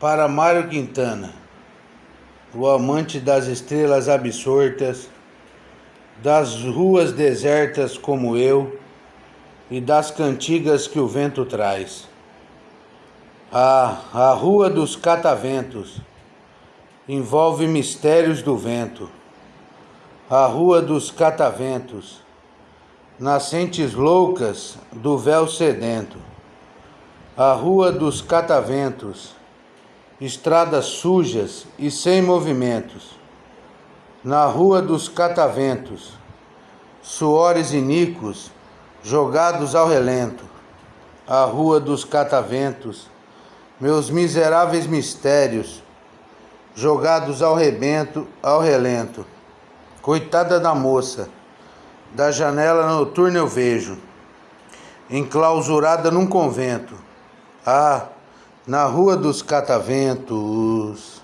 Para Mário Quintana, o amante das estrelas absortas, das ruas desertas como eu e das cantigas que o vento traz. Ah, a rua dos cataventos envolve mistérios do vento. A rua dos cataventos, nascentes loucas do véu sedento. A rua dos cataventos, estradas sujas e sem movimentos. Na rua dos cataventos, suores iníquos jogados ao relento. A rua dos cataventos, meus miseráveis mistérios jogados ao rebento, ao relento. Coitada da moça, da janela noturna eu vejo, enclausurada num convento. Ah, na rua dos cataventos.